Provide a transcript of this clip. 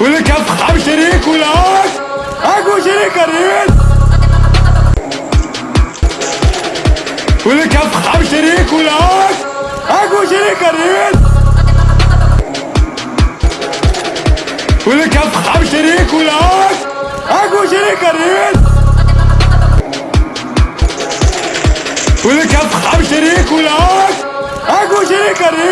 ولا كان صحاب شريك ولا هوش اكو شريك الريس ولا كان صحاب شريك ولا هوش اكو شريك الريس ولا كان صحاب شريك ولا هوش اكو شريك الريس ولا كان صحاب شريك ولا هوش اكو شريك الريس